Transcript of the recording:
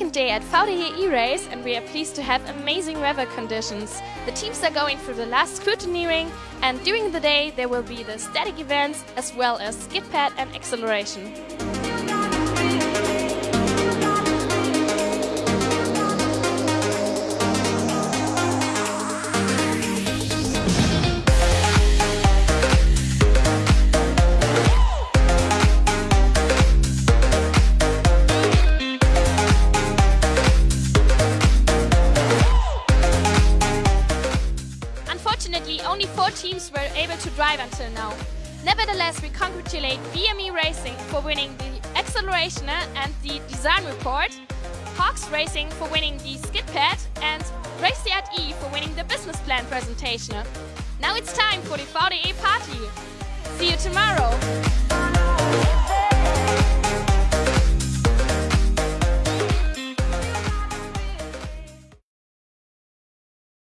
second day at VDE E-Race and we are pleased to have amazing weather conditions. The teams are going through the last scrutineering and during the day there will be the static events as well as skid pad and acceleration. Unfortunately, only four teams were able to drive until now. Nevertheless, we congratulate VME Racing for winning the acceleration and the design report, Hawks Racing for winning the skid pad, and Raciat E for winning the business plan presentation. Now it's time for the VDE party. See you tomorrow!